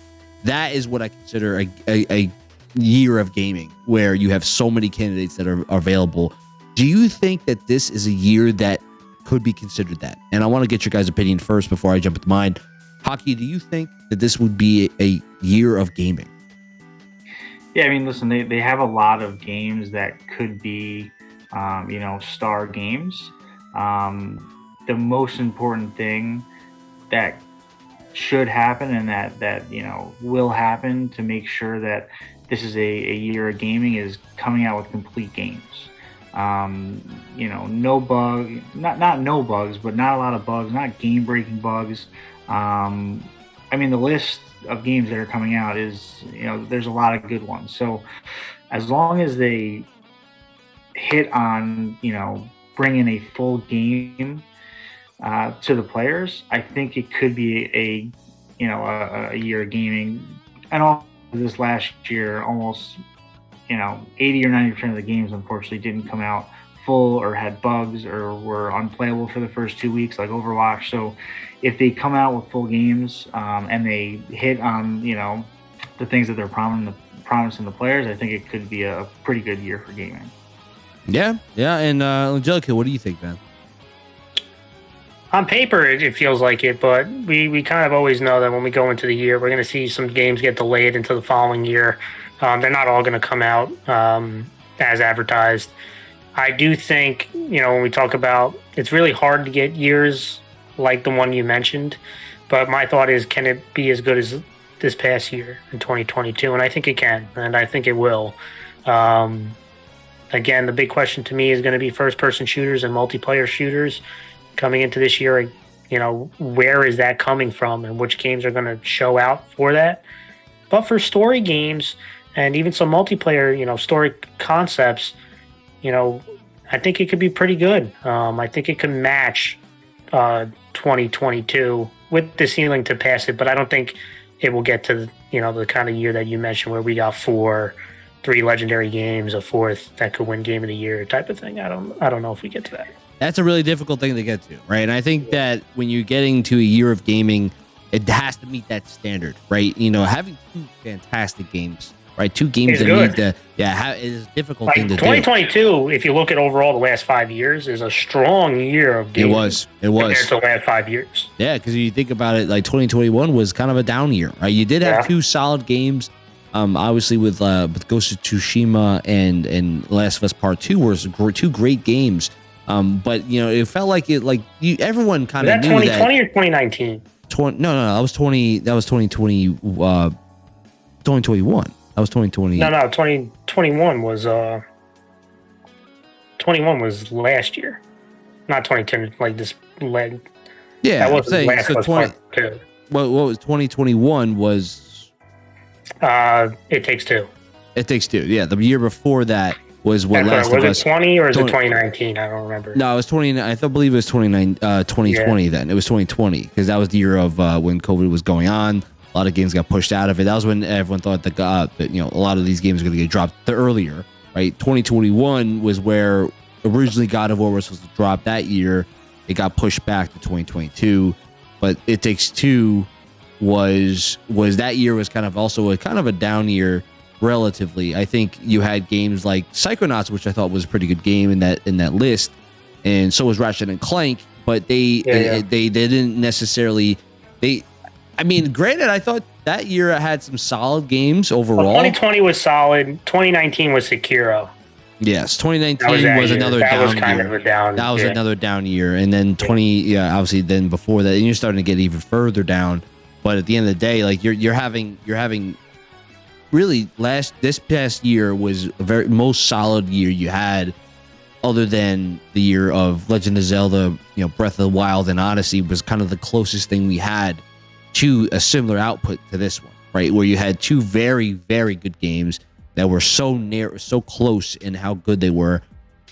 that is what I consider a, a, a year of gaming where you have so many candidates that are, are available. Do you think that this is a year that could be considered that? And I want to get your guys' opinion first before I jump into mine. Haki, do you think that this would be a, year of gaming? Yeah, I mean, listen, they, they have a lot of games that could be, um, you know, star games. Um, the most important thing that should happen and that, that, you know, will happen to make sure that this is a, a year of gaming is coming out with complete games. Um, you know, no bug, not, not no bugs, but not a lot of bugs, not game breaking bugs. Um, I mean, the list of games that are coming out is, you know, there's a lot of good ones. So as long as they hit on, you know, bringing a full game uh, to the players, I think it could be a, you know, a, a year of gaming. And all this last year, almost, you know, 80 or 90% of the games unfortunately didn't come out full or had bugs or were unplayable for the first two weeks, like Overwatch. So if they come out with full games um, and they hit on, you know, the things that they're promising the, promising the players, I think it could be a pretty good year for gaming. Yeah, yeah. And uh, Angelica, what do you think, man? On paper, it, it feels like it, but we, we kind of always know that when we go into the year, we're going to see some games get delayed into the following year Um, they're not all going to come out um, as advertised. I do think, you know, when we talk about it's really hard to get years like the one you mentioned, but my thought is, can it be as good as this past year in 2022? And I think it can, and I think it will. Um, again, the big question to me is going to be first person shooters and multiplayer shooters coming into this year. You know, where is that coming from and which games are going to show out for that? But for story games and even some multiplayer, you know, story concepts, you know, I think it could be pretty good. Um, I think it could match uh, 2022 with the ceiling to pass it, but I don't think it will get to you know the kind of year that you mentioned where we got four, three legendary games, a fourth that could win game of the year type of thing. I don't I don't know if we get to that. That's a really difficult thing to get to, right? And I think that when you're getting to a year of gaming, it has to meet that standard, right? You know, having two fantastic games right? Two games that good. need to, yeah, it is a difficult like thing to 2022, do. 2022, if you look at overall the last five years, is a strong year of games. It was. It was. Compared to the last five years. Yeah, because you think about it, like 2021 was kind of a down year, right? You did have yeah. two solid games. Um, obviously with uh, with Ghost of Tsushima and and Last of Us Part Two were two great games. Um, but you know, it felt like it like you everyone kind of that 2020 or 2019. 20, no, no, no, that was 20. That was 2020. Uh, 2021. That was 2020. No, no, 2021 was uh 21 was last year. Not 2010 like this leg. Yeah, that was saying last so 20 what, what was 2021 was uh it takes two. It takes two. Yeah, the year before that was what That's last right. was it 20 or is 20, it 2019? I don't remember. No, it was 20 I thought believe it was 29 uh 2020 yeah. then. It was 2020 because that was the year of uh when COVID was going on a lot of games got pushed out of it. That was when everyone thought that, uh, that you know a lot of these games were going to get dropped earlier, right? 2021 was where originally God of War was supposed to drop that year. It got pushed back to 2022, but It Takes Two was was that year was kind of also a kind of a down year relatively. I think you had games like Psychonauts, which I thought was a pretty good game in that in that list, and so was Ratchet and Clank. But they yeah, yeah. They, they didn't necessarily they I mean, granted, I thought that year I had some solid games overall. Well, 2020 was solid. 2019 was Sekiro. Yes, 2019 was, was another that down was kind year. Of a down, that was yeah. another down year, and then 20, yeah, obviously then before that, and you're starting to get even further down. But at the end of the day, like you're you're having you're having really last this past year was a very most solid year you had, other than the year of Legend of Zelda, you know, Breath of the Wild and Odyssey was kind of the closest thing we had to a similar output to this one, right? Where you had two very, very good games that were so near, so close in how good they were.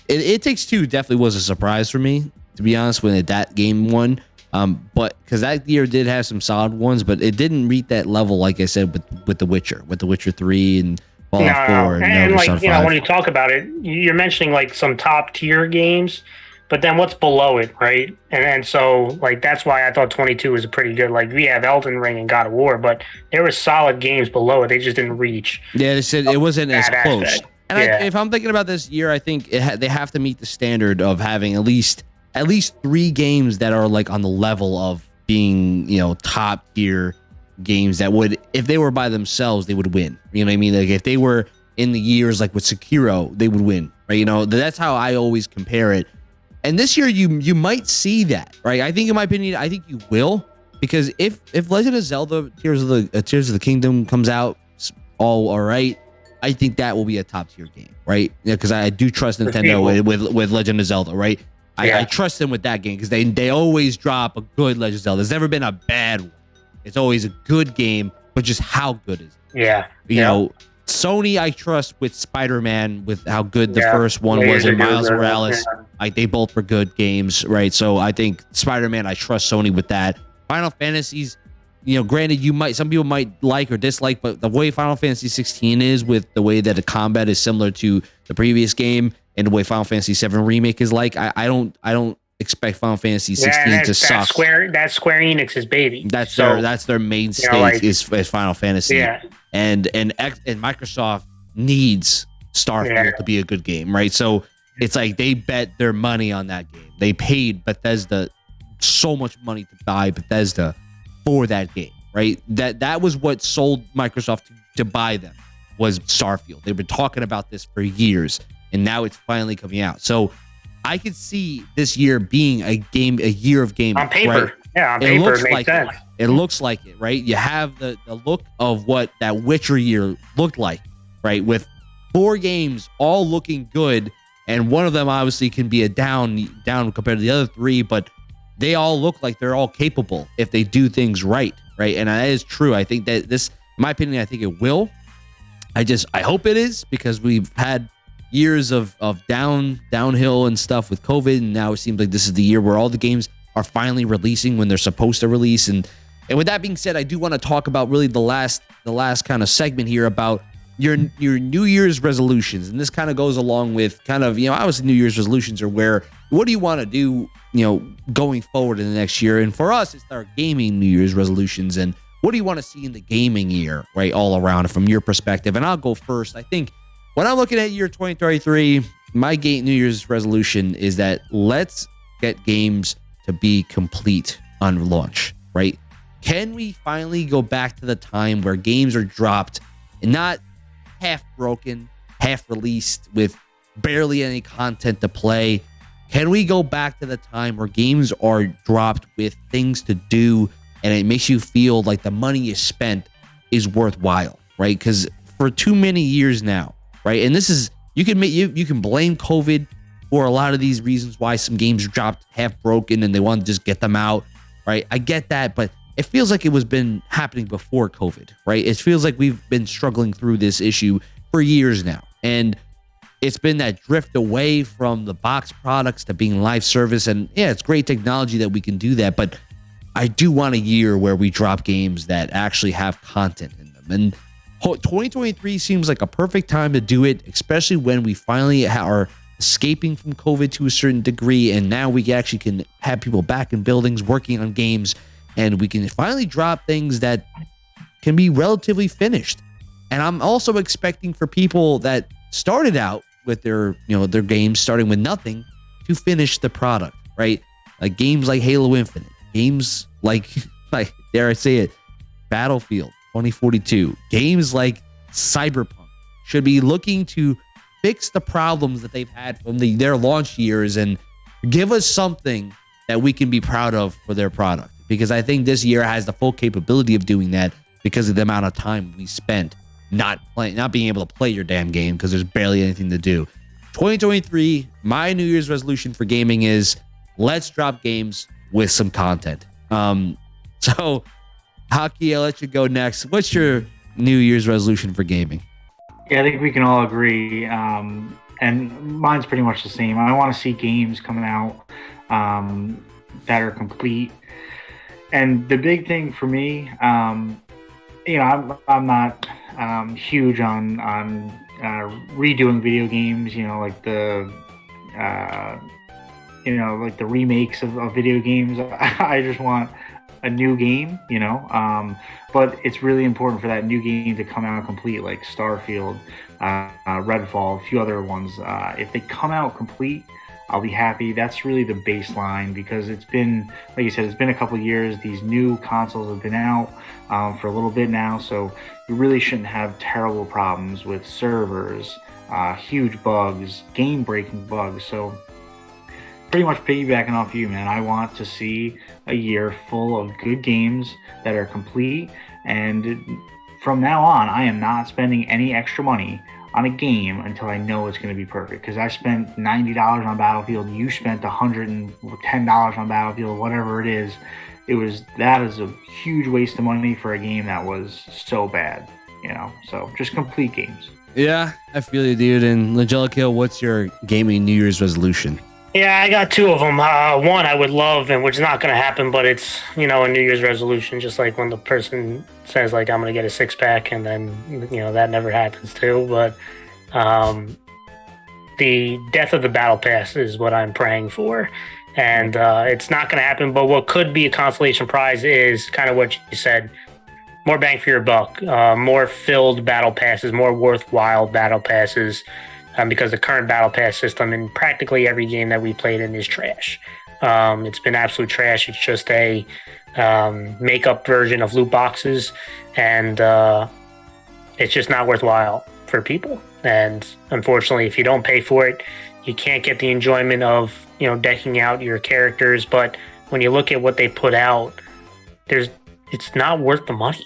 It, it Takes Two definitely was a surprise for me, to be honest, when that game won. Um, but because that year did have some solid ones, but it didn't reach that level, like I said, with with The Witcher, with The Witcher Three and Fallout no, Four, and, and like you know, when you talk about it, you're mentioning like some top tier games but then what's below it, right? And then so like that's why I thought 22 was a pretty good. Like we have Elden Ring and God of War, but there were solid games below it. They just didn't reach. Yeah, they said it wasn't as close. Aspect. And yeah. I, if I'm thinking about this year, I think ha- they have to meet the standard of having at least at least three games that are like on the level of being you know top tier games that would if they were by themselves they would win. You know what I mean? Like if they were in the years like with Sekiro, they would win. Right? You know that's how I always compare it and this year you you might see that, right? I think in my opinion, I think you will because if if Legend of Zelda Tears of the uh, Tears of the Kingdom comes out all all right, I think that will be a top tier game, right? Yeah, because I, I, do trust Nintendo with, with, with Legend of Zelda, right? I, yeah. I trust them with that game because they they always drop a good Legend of Zelda. There's never been a bad one. It's always a good game, but just how good is it? Yeah, you yeah. know. Sony, I trust with Spider Man, with how good the yeah. first one was, and Miles Morales. Like they both were good games, right? So I think Spider Man, I trust Sony with that. Final Fantasies, you know, granted, you might some people might like or dislike, but the way Final Fantasy 16 is, with the way that the combat is similar to the previous game, and the way Final Fantasy 7 remake is like, I, I don't, I don't expect Final Fantasy 16 yeah, to suck. Square, that's Square Enix's baby. That's so, their that's their mainstay you know, like, is, is Final Fantasy. Yeah and and and Microsoft needs Starfield yeah. to be a good game, right? So it's like they bet their money on that game. They paid Bethesda so much money to buy Bethesda for that game, right? That that was what sold Microsoft to, to buy them. was Starfield. They've been talking about this for years, and now it's finally coming out. So I could see this year being a game, a year of gaming on paper. right? Yeah, on It paper, looks it like sense. It looks like it, right? You have the the look of what that Witcher year looked like, right? With four games all looking good, and one of them obviously can be a down down compared to the other three, but they all look like they're all capable if they do things right, right? And that is true. I think that this, in my opinion, I think it will. I just I hope it is because we've had years of of down downhill and stuff with COVID, and now it seems like this is the year where all the games are finally releasing when they're supposed to release. And and with that being said, I do want to talk about really the last the last kind of segment here about your your New Year's resolutions, and this kind of goes along with kind of you know obviously New Year's resolutions are where what do you want to do you know going forward in the next year, and for us it's our gaming New Year's resolutions. And what do you want to see in the gaming year right all around from your perspective? And i'll go first. I think when i'm looking at year 2023 my game new year's resolution is that let's get games to be complete on launch right can we finally go back to the time where games are dropped and not half broken half released with barely any content to play can we go back to the time where games are dropped with things to do and it makes you feel like the money you spent is worthwhile, right? Because for too many years now, right? And this is you can make you you can blame COVID for a lot of these reasons why some games dropped half broken and they want to just get them out, right? I get that, but it feels like it was been happening before COVID, right? It feels like we've been struggling through this issue for years now. And it's been that drift away from the box products to being live service. And yeah, it's great technology that we can do that, but I do want a year where we drop games that actually have content in them. And 2023 seems like a perfect time to do it, especially when we finally are escaping from COVID to a certain degree. And now we actually can have people back in buildings working on games and we can finally drop things that can be relatively finished. And I'm also expecting for people that started out with their, you know, their games starting with nothing to finish the product, right? Like games like Halo Infinite games like [laughs] like dare I say it, Battlefield 2042, games like Cyberpunk should be looking to fix the problems that they've had from the, their launch years and give us something that we can be proud of for their product. Because I think this year has the full capability of doing that because of the amount of time we spent not playing, not being able to play your damn game because there's barely anything to do. 2023, my New Year's resolution for gaming is let's drop games with some content. Um, [laughs] so, Haki, I'll let you go next. What's your New Year's resolution for gaming? Yeah, I think we can all agree. Um, and mine's pretty much the same. I want to see games coming out um, that are complete. And the big thing for me, um, you know, I'm, I'm not um, huge on on uh, redoing video games. You know, like the uh, you know, like the remakes of, of video games. [laughs] I just want a new game, you know. Um, but it's really important for that new game to come out complete, like Starfield, uh, uh, Redfall, a few other ones. Uh, if they come out complete, I'll be happy. That's really the baseline because it's been, like you said, it's been a couple years. These new consoles have been out um, for a little bit now, so you really shouldn't have terrible problems with servers, uh, huge bugs, game-breaking bugs. So pretty much piggybacking off you, man. I want to see a year full of good games that are complete. And from now on, I am not spending any extra money on a game until I know it's going to be perfect. Because I spent $90 on Battlefield, you spent $110 on Battlefield, whatever it is. It was that is a huge waste of money for a game that was so bad, you know. So just complete games. Yeah, I feel you, dude. And Angelica, what's your gaming New Year's resolution? Yeah, I got two of them. Uh, one I would love, and which is not going to happen, but it's you know a New Year's resolution. Just like when the person says like I'm going to get a six pack, and then you know that never happens too. But um, the death of the battle pass is what I'm praying for, and uh, it's not going to happen. But what could be a consolation prize is kind of what you said: more bang for your buck, uh, more filled battle passes, more worthwhile battle passes um, because the current battle pass system in practically every game that we played in is trash. Um, it's been absolute trash. It's just a um, makeup version of loot boxes, and uh, it's just not worthwhile for people. And unfortunately, if you don't pay for it, you can't get the enjoyment of you know decking out your characters. But when you look at what they put out, there's it's not worth the money.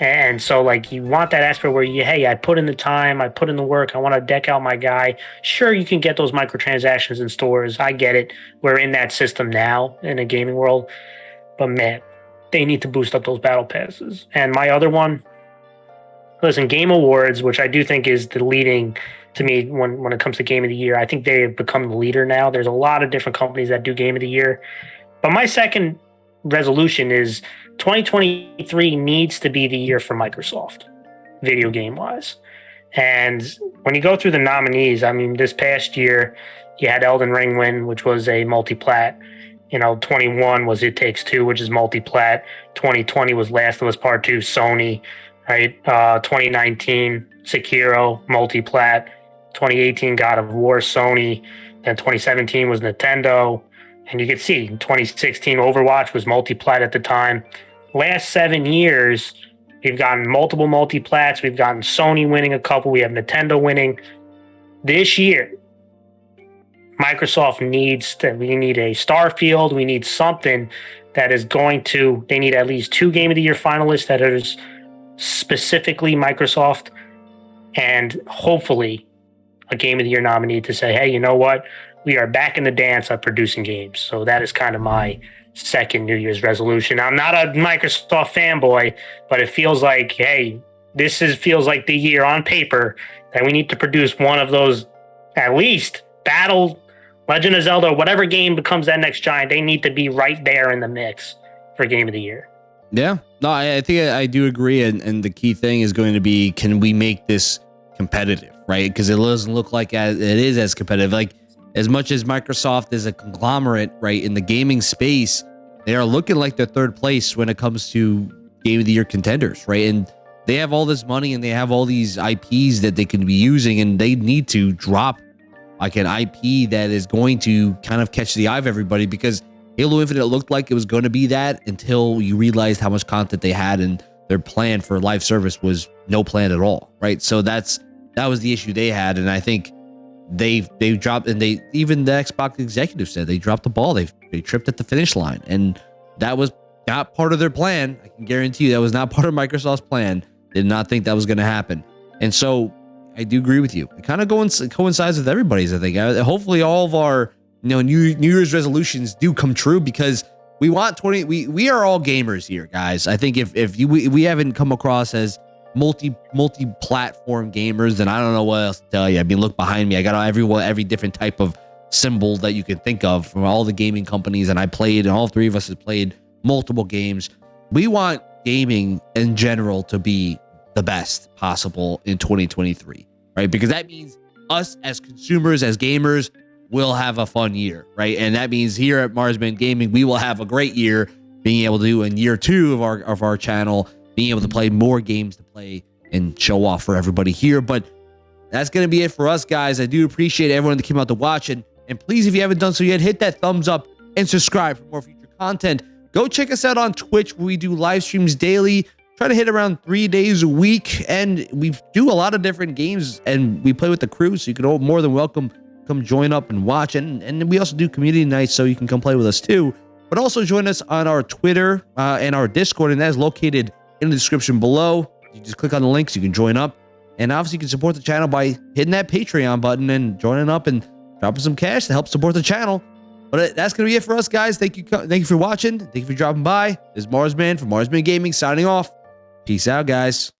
And so, like, you want that aspect where you, hey, I put in the time, I put in the work, I want to deck out my guy. Sure, you can get those microtransactions in stores. I get it. We're in that system now in a gaming world. But man, they need to boost up those battle passes. And my other one, listen, Game Awards, which I do think is the leading to me when, when it comes to Game of the Year, I think they have become the leader now. There's a lot of different companies that do Game of the Year. But my second resolution is 2023 needs to be the year for Microsoft, video game wise. And when you go through the nominees, I mean, this past year, you had Elden Ring win, which was a multi plat. You know, 21 was It Takes Two, which is multi plat. 2020 was Last of Us Part Two, Sony, right? Uh, 2019, Sekiro, multi plat. 2018, God of War, Sony. Then 2017 was Nintendo. And you can see 2016 Overwatch was multi plat at the time last seven years, we've gotten multiple multi plats. We've gotten Sony winning a couple. We have Nintendo winning. This year, Microsoft needs to, we need a Starfield. We need something that is going to, they need at least two Game of the Year finalists that is specifically Microsoft and hopefully a Game of the Year nominee to say, hey, you know what? We are back in the dance of producing games. So that is kind of my second New Year's resolution. I'm not a Microsoft fanboy, but it feels like, hey, this is feels like the year on paper that we need to produce one of those at least Battle, Legend of Zelda, whatever game becomes that next giant. They need to be right there in the mix for Game of the Year. Yeah, no, I, I think I, I, do agree, and, and the key thing is going to be can we make this competitive, right? Because it doesn't look like as, it is as competitive. Like as much as Microsoft is a conglomerate, right, in the gaming space, they are looking like they're third place when it comes to game of the year contenders, right? And they have all this money and they have all these IPs that they can be using, and they need to drop like an IP that is going to kind of catch the eye of everybody because Halo Infinite looked like it was going to be that until you realized how much content they had and their plan for live service was no plan at all, right? So that's that was the issue they had, and I think they they dropped and they even the Xbox executive said they dropped the ball. They they tripped at the finish line, and that was not part of their plan. I can guarantee you that was not part of Microsoft's plan. Did not think that was going to happen, and so I do agree with you. It kind of coincides with everybody's. I think. Uh, hopefully, all of our you know New New Year's resolutions do come true because we want 20. We we are all gamers here, guys. I think if if you we, we haven't come across as multi multi platform gamers, and I don't know what else to tell you. I mean, look behind me. I got every every different type of symbol that you can think of from all the gaming companies, and I played, and all three of us have played multiple games. We want gaming in general to be the best possible in 2023, right? Because that means us as consumers, as gamers, will have a fun year, right? And that means here at Marsman Gaming, we will have a great year being able to do in year two of our of our channel being able to play more games to play and show off for everybody here. But that's going to be it for us, guys. I do appreciate everyone that came out to watch. And, and please, if you haven't done so yet, hit that thumbs up and subscribe for more future content. Go check us out on Twitch where we do live streams daily. Try to hit around three days a week. And we do a lot of different games and we play with the crew. So you can all more than welcome come join up and watch. And, and we also do community nights so you can come play with us too. But also join us on our Twitter uh, and our Discord. And that is located in the description below. You just click on the links, you can join up. And obviously, you can support the channel by hitting that Patreon button and joining up and dropping some cash to help support the channel. But uh, that's going to be it for us, guys. Thank you. Thank you for watching. Thank you for dropping by. This is Marsman from Marsman Gaming signing off. Peace out, guys.